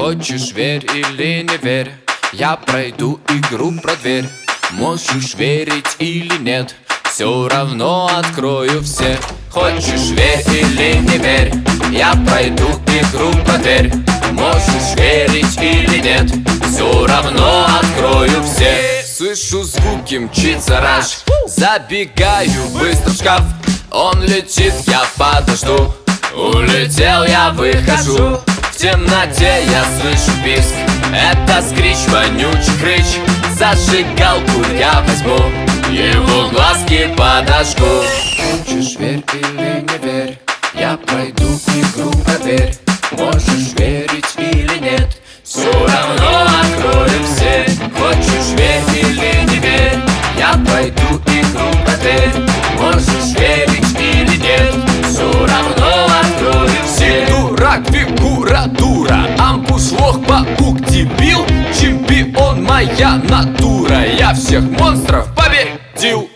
Хочешь верь или не верь Я пройду игру про дверь. Можешь верить или нет Все равно открою все. Хочешь верь или не верь Я пройду игру про дверь. Можешь верить или нет Все равно открою все. Слышу звуки, мчится раш Забегаю быстро в шкаф. Он летит, я подожду Улетел, я выхожу темноте я слышу писк. Это скрич, вонючий хрыч Зажигалку я возьму Его глазки подожгу. Хочешь верь или не верь Я пройду игру проверь. Можешь верить температура Амбус, лох, паук, дебил Чемпион моя натура. Я всех монстров победил.